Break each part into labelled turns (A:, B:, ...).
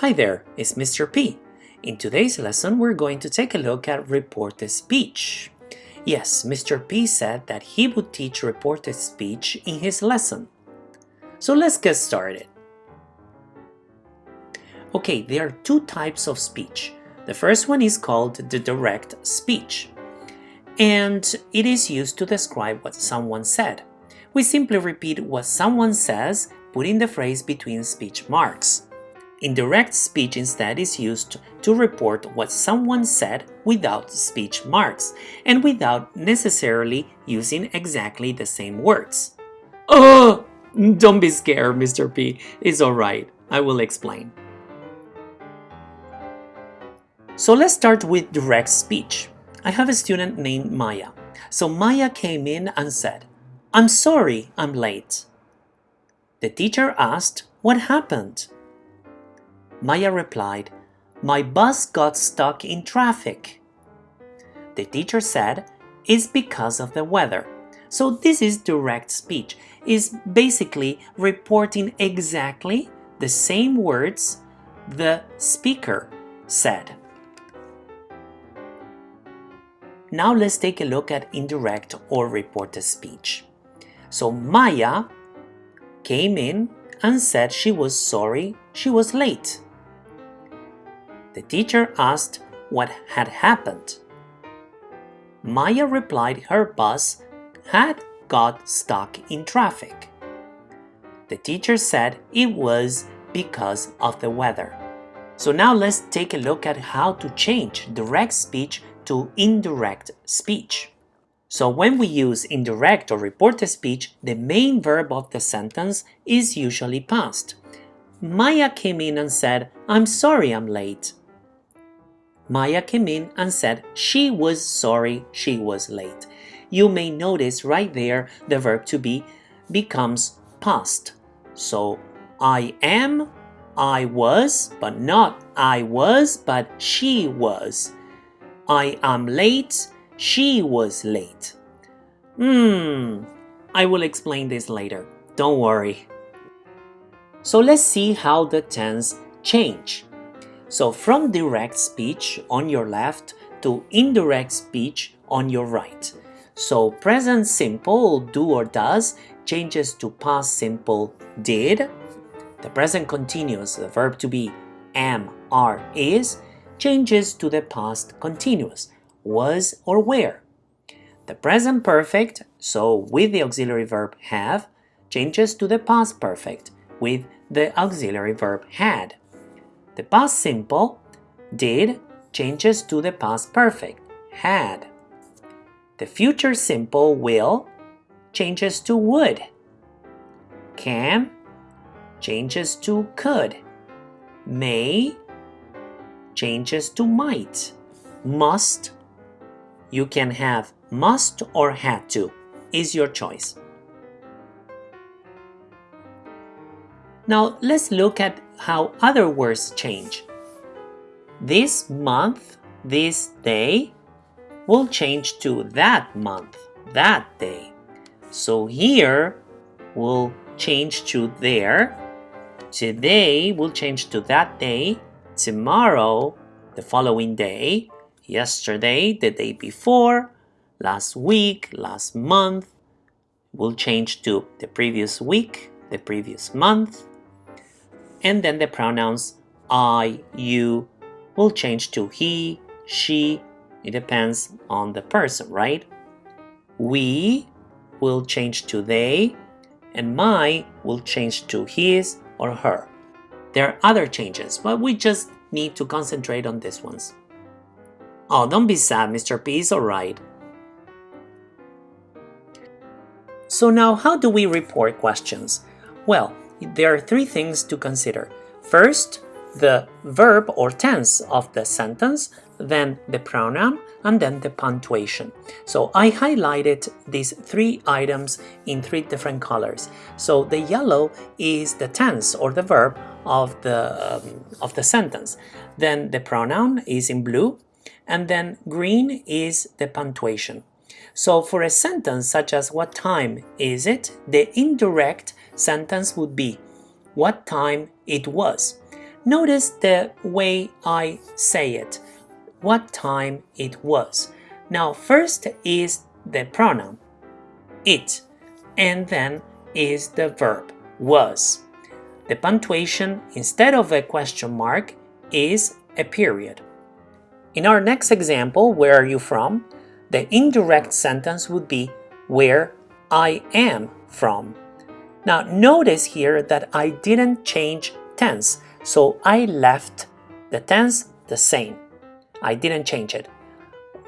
A: Hi there, it's Mr. P. In today's lesson, we're going to take a look at reported speech. Yes, Mr. P said that he would teach reported speech in his lesson. So let's get started. Okay, there are two types of speech. The first one is called the direct speech, and it is used to describe what someone said. We simply repeat what someone says, putting the phrase between speech marks. Indirect speech instead is used to report what someone said without speech marks and without necessarily using exactly the same words. Oh, don't be scared, Mr. P. It's alright. I will explain. So let's start with direct speech. I have a student named Maya. So Maya came in and said, I'm sorry I'm late. The teacher asked, what happened? Maya replied, My bus got stuck in traffic. The teacher said, It's because of the weather. So this is direct speech, is basically reporting exactly the same words the speaker said. Now let's take a look at indirect or reported speech. So Maya came in and said she was sorry she was late. The teacher asked what had happened. Maya replied her bus had got stuck in traffic. The teacher said it was because of the weather. So now let's take a look at how to change direct speech to indirect speech. So when we use indirect or reported speech, the main verb of the sentence is usually past. Maya came in and said, I'm sorry I'm late. Maya came in and said she was sorry she was late. You may notice right there the verb to be becomes past. So I am, I was, but not I was, but she was. I am late, she was late. Hmm, I will explain this later. Don't worry. So let's see how the tense change. So from direct speech on your left to indirect speech on your right. So present simple do or does changes to past simple did. The present continuous, the verb to be am, are, is changes to the past continuous was or were. The present perfect, so with the auxiliary verb have, changes to the past perfect with the auxiliary verb had. The past simple, did, changes to the past perfect, had. The future simple will changes to would. Can changes to could. May changes to might. Must you can have must or had to is your choice. Now let's look at how other words change. This month, this day will change to that month, that day. So here will change to there. Today will change to that day. Tomorrow, the following day. Yesterday, the day before. Last week, last month will change to the previous week, the previous month, and then the pronouns I, you will change to he, she, it depends on the person, right? We will change to they, and my will change to his or her. There are other changes, but we just need to concentrate on these ones. Oh, don't be sad, Mr. P is alright. So now, how do we report questions? Well, there are three things to consider. First, the verb or tense of the sentence, then the pronoun, and then the punctuation. So I highlighted these three items in three different colors. So the yellow is the tense or the verb of the, um, of the sentence. Then the pronoun is in blue, and then green is the punctuation. So for a sentence such as what time is it, the indirect sentence would be what time it was. Notice the way I say it, what time it was. Now, first is the pronoun, it, and then is the verb, was. The punctuation, instead of a question mark, is a period. In our next example, where are you from? The indirect sentence would be where I am from. Now notice here that I didn't change tense, so I left the tense the same. I didn't change it.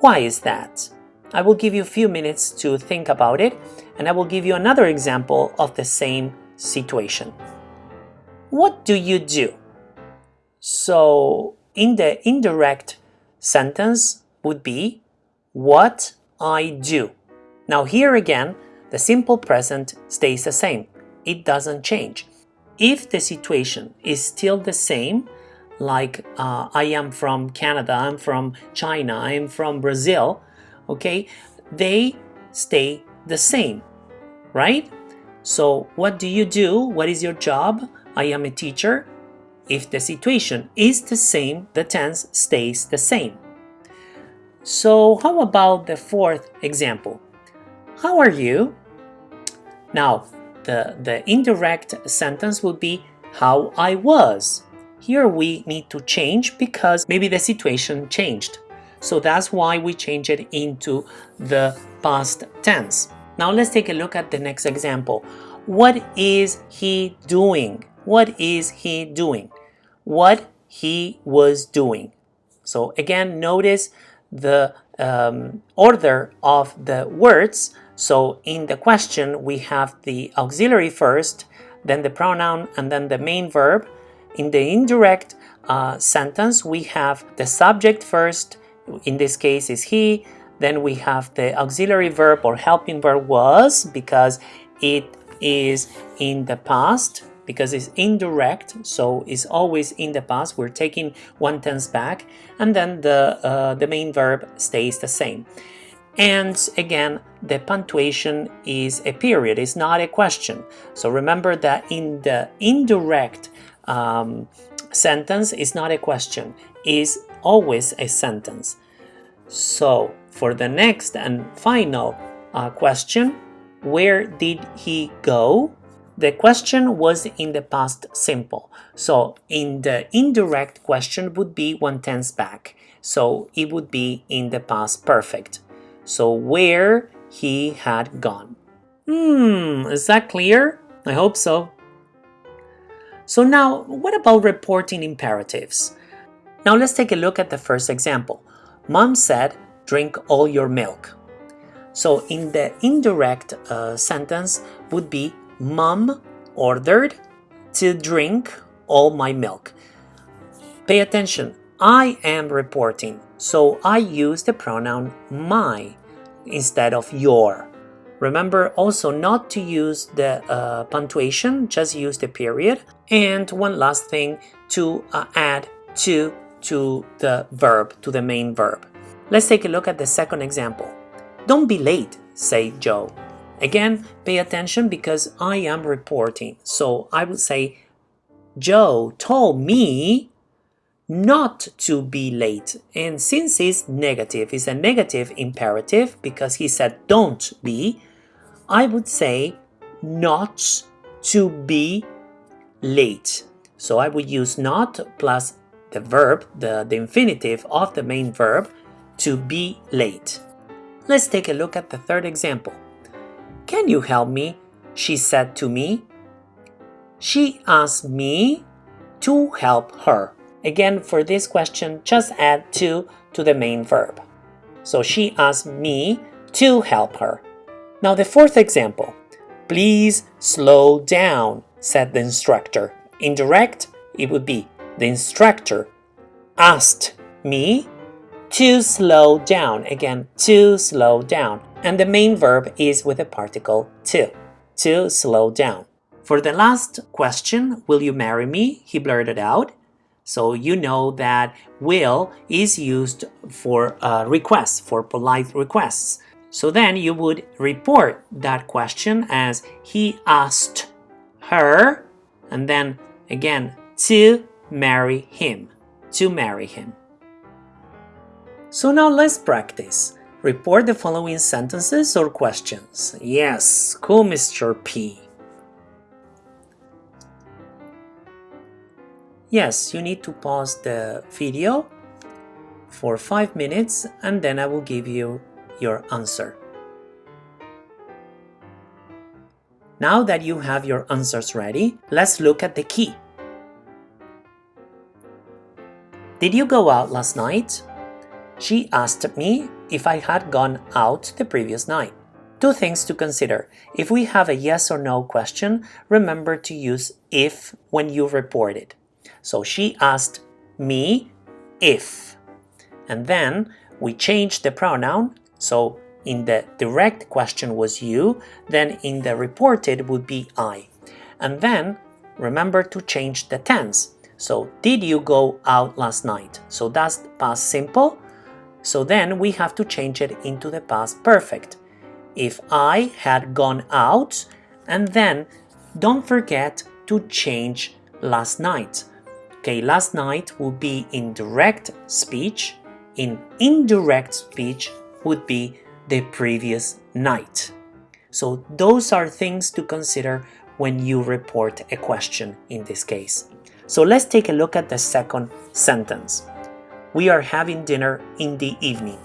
A: Why is that? I will give you a few minutes to think about it and I will give you another example of the same situation. What do you do? So in the indirect sentence would be what I do. Now here again, the simple present stays the same. It doesn't change. If the situation is still the same, like uh, I am from Canada, I'm from China, I'm from Brazil, okay, they stay the same, right? So what do you do? What is your job? I am a teacher. If the situation is the same, the tense stays the same. So how about the fourth example? How are you? Now, the, the indirect sentence would be how I was. Here we need to change because maybe the situation changed. So that's why we change it into the past tense. Now let's take a look at the next example. What is he doing? What is he doing? What he was doing. So again, notice the um, order of the words. So in the question, we have the auxiliary first, then the pronoun, and then the main verb. In the indirect uh, sentence, we have the subject first, in this case is he, then we have the auxiliary verb or helping verb was because it is in the past because it's indirect so it's always in the past. We're taking one tense back and then the uh, the main verb stays the same and again the punctuation is a period it's not a question so remember that in the indirect um, sentence is not a question is always a sentence so for the next and final uh, question where did he go the question was in the past simple. So in the indirect question would be one tense back. So it would be in the past perfect. So where he had gone. Hmm, is that clear? I hope so. So now, what about reporting imperatives? Now let's take a look at the first example. Mom said, drink all your milk. So in the indirect uh, sentence would be Mom ordered to drink all my milk. Pay attention, I am reporting, so I use the pronoun my instead of your. Remember also not to use the uh, punctuation, just use the period. And one last thing, to uh, add to to the verb, to the main verb. Let's take a look at the second example. Don't be late, say Joe. Again, pay attention because I am reporting. So I would say, Joe told me not to be late. And since it's negative, it's a negative imperative because he said don't be, I would say not to be late. So I would use not plus the verb, the, the infinitive of the main verb, to be late. Let's take a look at the third example. Can you help me? She said to me. She asked me to help her. Again, for this question, just add to to the main verb. So she asked me to help her. Now the fourth example. Please slow down, said the instructor. Indirect, it would be the instructor asked me to slow down. Again, to slow down. And the main verb is with the particle to, to slow down. For the last question, will you marry me? He blurted out. So you know that will is used for uh, requests, for polite requests. So then you would report that question as he asked her, and then again to marry him. To marry him. So now let's practice. Report the following sentences or questions. Yes, cool Mr. P. Yes, you need to pause the video for 5 minutes and then I will give you your answer. Now that you have your answers ready, let's look at the key. Did you go out last night? She asked me if I had gone out the previous night. Two things to consider. If we have a yes or no question, remember to use if when you report it. So she asked me if. And then we changed the pronoun. So in the direct question was you, then in the reported would be I. And then remember to change the tense. So did you go out last night? So that's past simple. So then we have to change it into the past perfect. If I had gone out, and then don't forget to change last night. Okay, last night would be in direct speech. In indirect speech would be the previous night. So those are things to consider when you report a question in this case. So let's take a look at the second sentence. We are having dinner in the evening.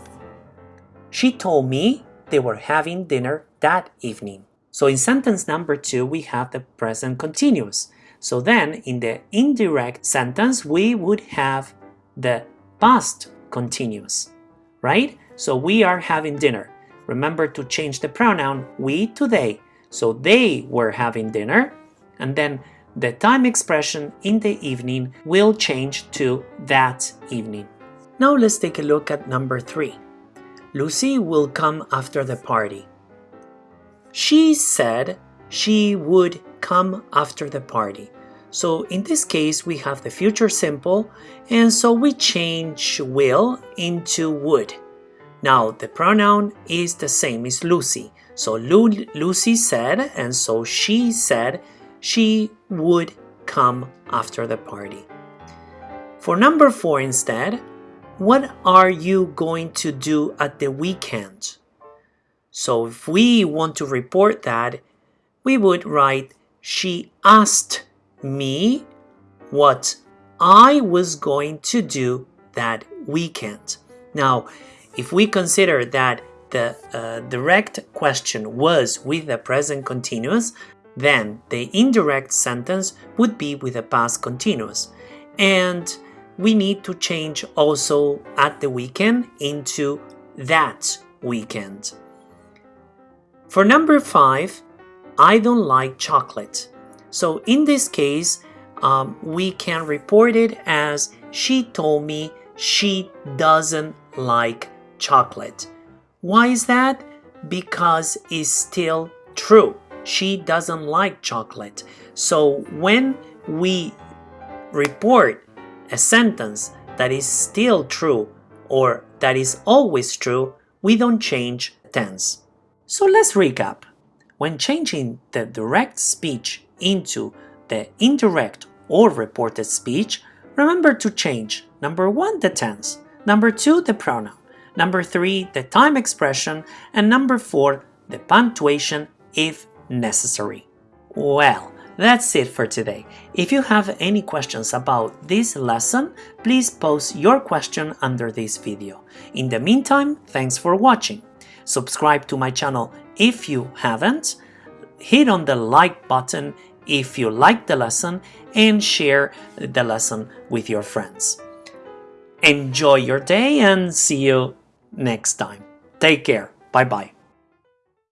A: She told me they were having dinner that evening. So in sentence number two, we have the present continuous. So then in the indirect sentence, we would have the past continuous, right? So we are having dinner. Remember to change the pronoun we to they. So they were having dinner. And then the time expression in the evening will change to that evening. Now let's take a look at number three. Lucy will come after the party. She said she would come after the party. So in this case, we have the future simple, and so we change will into would. Now, the pronoun is the same as Lucy. So Lu Lucy said, and so she said, she would come after the party. For number four instead, what are you going to do at the weekend? So if we want to report that, we would write, she asked me what I was going to do that weekend. Now, if we consider that the uh, direct question was with the present continuous, then the indirect sentence would be with the past continuous. And we need to change also at the weekend into that weekend. For number five, I don't like chocolate. So in this case, um, we can report it as she told me she doesn't like chocolate. Why is that? Because it's still true. She doesn't like chocolate. So when we report a sentence that is still true or that is always true, we don't change tense. So let's recap. When changing the direct speech into the indirect or reported speech, remember to change number one, the tense, number two, the pronoun, number three, the time expression, and number four, the punctuation if necessary. Well, that's it for today. If you have any questions about this lesson, please post your question under this video. In the meantime, thanks for watching. Subscribe to my channel if you haven't, hit on the like button if you like the lesson and share the lesson with your friends. Enjoy your day and see you next time. Take care. Bye bye.